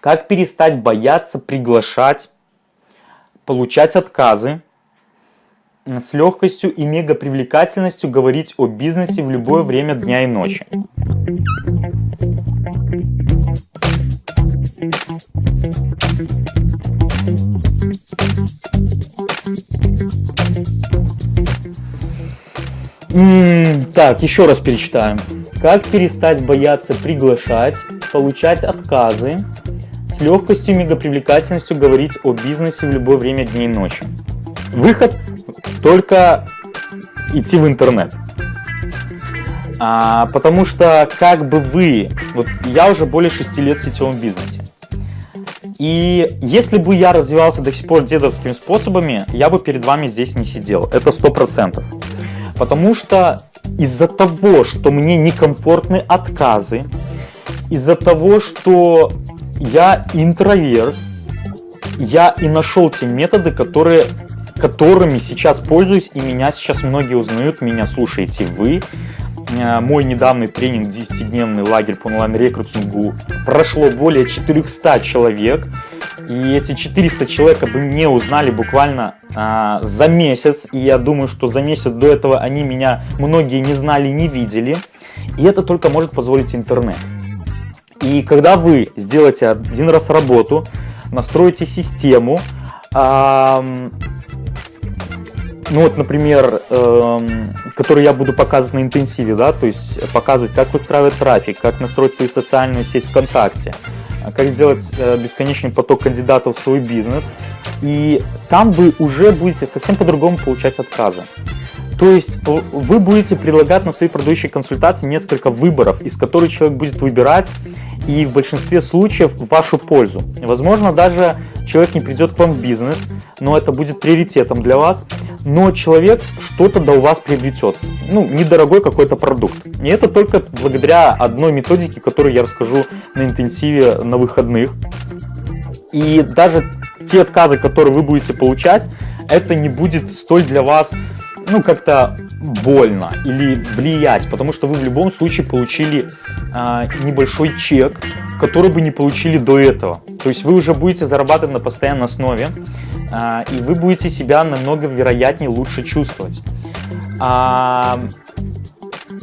Как перестать бояться приглашать, получать отказы, с легкостью и мега привлекательностью говорить о бизнесе в любое время дня и ночи. Так, еще раз перечитаем. Как перестать бояться приглашать, получать отказы, легкостью и мегапривлекательностью говорить о бизнесе в любое время дня и ночи. Выход только идти в интернет. А, потому что как бы вы, вот я уже более 6 лет в сетевом бизнесе. И если бы я развивался до сих пор дедовскими способами, я бы перед вами здесь не сидел. Это сто процентов. Потому что из-за того, что мне некомфортны отказы, из-за того, что я интроверт, я и нашел те методы, которые, которыми сейчас пользуюсь, и меня сейчас многие узнают, меня слушаете вы. Э, мой недавний тренинг 10-дневный лагерь по онлайн-рекрутингу прошло более 400 человек. И эти 400 человек бы не узнали буквально а, за месяц. И я думаю, что за месяц до этого они меня многие не знали, не видели. И это только может позволить интернет. И когда вы сделаете один раз работу, настроите систему, а, ну вот, например, эм, который я буду показывать на интенсиве, да, то есть показывать, как выстраивать трафик, как настроить свою социальную сеть ВКонтакте, как сделать э, бесконечный поток кандидатов в свой бизнес. И там вы уже будете совсем по-другому получать отказы. То есть вы будете предлагать на своей продающей консультации несколько выборов, из которых человек будет выбирать, и в большинстве случаев в вашу пользу. Возможно, даже человек не придет к вам в бизнес, но это будет приоритетом для вас, но человек что-то до у вас приобретет, ну, недорогой какой-то продукт. И это только благодаря одной методике, которую я расскажу на интенсиве на выходных. И даже те отказы, которые вы будете получать, это не будет столь для вас ну, как-то больно или влиять, потому что вы в любом случае получили а, небольшой чек, который бы не получили до этого. То есть вы уже будете зарабатывать на постоянной основе, а, и вы будете себя намного вероятнее лучше чувствовать. А,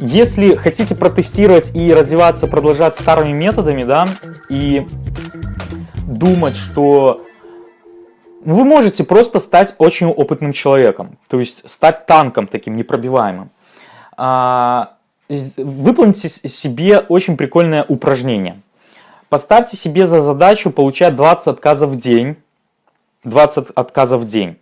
если хотите протестировать и развиваться, продолжать старыми методами, да, и думать, что вы можете просто стать очень опытным человеком, то есть стать танком таким непробиваемым. А, выполните себе очень прикольное упражнение. Поставьте себе за задачу получать 20 отказов в день. 20 отказов в день.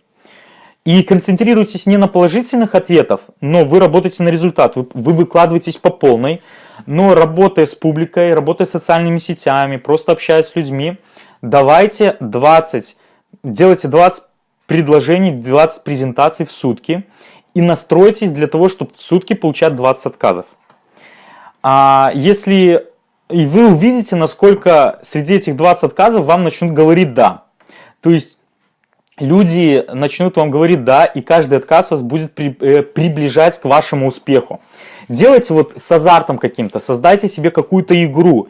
И концентрируйтесь не на положительных ответах, но вы работаете на результат, вы, вы выкладываетесь по полной, но работая с публикой, работая с социальными сетями, просто общаясь с людьми, давайте 20 делайте 20 предложений, 20 презентаций в сутки и настройтесь для того, чтобы в сутки получать 20 отказов. А если и вы увидите, насколько среди этих 20 отказов вам начнут говорить «да». То есть люди начнут вам говорить «да», и каждый отказ вас будет при, э, приближать к вашему успеху. Делайте вот с азартом каким-то, создайте себе какую-то игру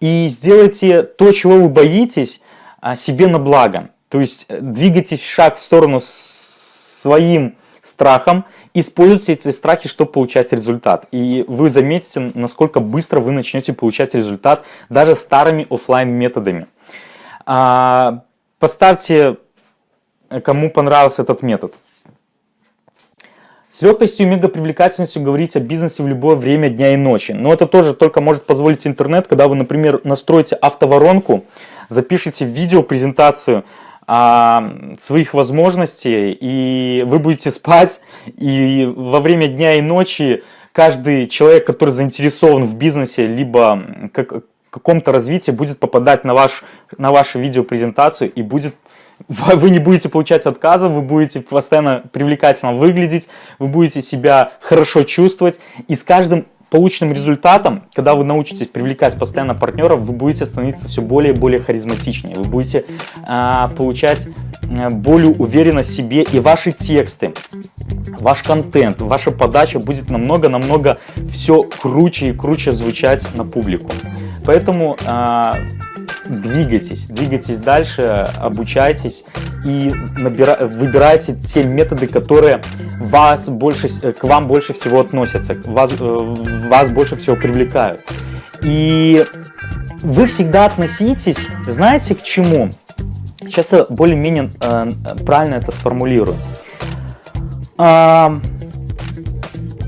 и сделайте то, чего вы боитесь, а, себе на благо. То есть э, двигайтесь шаг в сторону своим страхом, используйте эти страхи, чтобы получать результат. И вы заметите, насколько быстро вы начнете получать результат даже старыми офлайн методами. А, поставьте, кому понравился этот метод. С легкостью и мегапривлекательностью говорить о бизнесе в любое время дня и ночи. Но это тоже только может позволить интернет, когда вы, например, настроите автоворонку, запишите видео презентацию а, своих возможностей, и вы будете спать, и во время дня и ночи каждый человек, который заинтересован в бизнесе, либо как, каком-то развитии, будет попадать на, ваш, на вашу видеопрезентацию и будет вы не будете получать отказы, вы будете постоянно привлекательно выглядеть, вы будете себя хорошо чувствовать, и с каждым полученным результатом, когда вы научитесь привлекать постоянно партнеров, вы будете становиться все более и более харизматичнее, вы будете а, получать а, более уверенность в себе, и ваши тексты, ваш контент, ваша подача будет намного-намного все круче и круче звучать на публику. Поэтому а, двигайтесь, двигайтесь дальше, обучайтесь и набира... выбирайте те методы, которые вас больше, к вам больше всего относятся, вас, э, вас больше всего привлекают. И вы всегда относитесь, знаете, к чему? Сейчас я более-менее э, правильно это сформулирую. Э,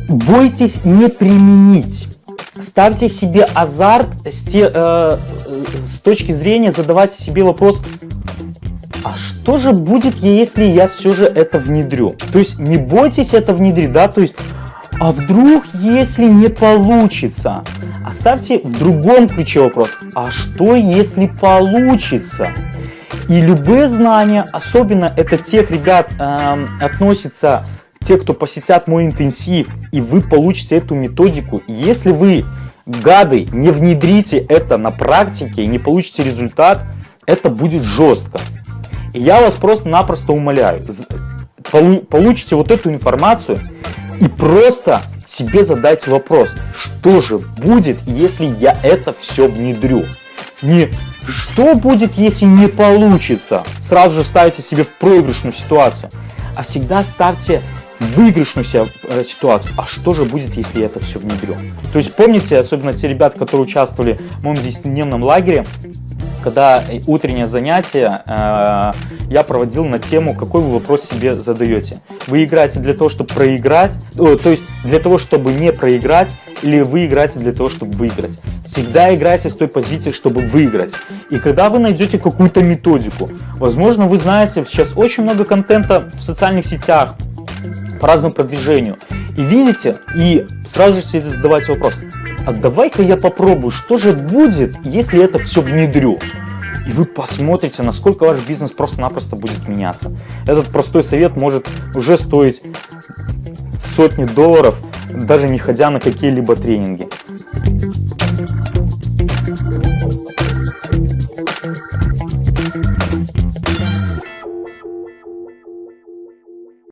бойтесь не применить. Ставьте себе азарт с, те, э, с точки зрения, задавайте себе вопрос, а что же будет, если я все же это внедрю? То есть не бойтесь это внедрить, да, то есть, а вдруг, если не получится? Оставьте в другом ключе вопрос, а что, если получится? И любые знания, особенно это тех ребят э, относится те, кто посетят мой интенсив, и вы получите эту методику. Если вы, гады, не внедрите это на практике и не получите результат, это будет жестко. И я вас просто-напросто умоляю, получите вот эту информацию и просто себе задайте вопрос, что же будет, если я это все внедрю. Не что будет, если не получится, сразу же ставите себе в проигрышную ситуацию, а всегда ставьте выигрышную э, ситуацию. А что же будет, если я это все внедрю? То есть помните, особенно те ребята, которые участвовали в моем 10-дневном лагере, когда утреннее занятие э, я проводил на тему, какой вы вопрос себе задаете. Вы играете для того, чтобы проиграть, то есть для того, чтобы не проиграть, или вы играете для того, чтобы выиграть. Всегда играйте с той позиции, чтобы выиграть. И когда вы найдете какую-то методику, возможно, вы знаете, сейчас очень много контента в социальных сетях по разному продвижению, и видите, и сразу же себе задавайте вопрос, а давай-ка я попробую, что же будет, если это все внедрю. И вы посмотрите, насколько ваш бизнес просто-напросто будет меняться. Этот простой совет может уже стоить сотни долларов, даже не ходя на какие-либо тренинги.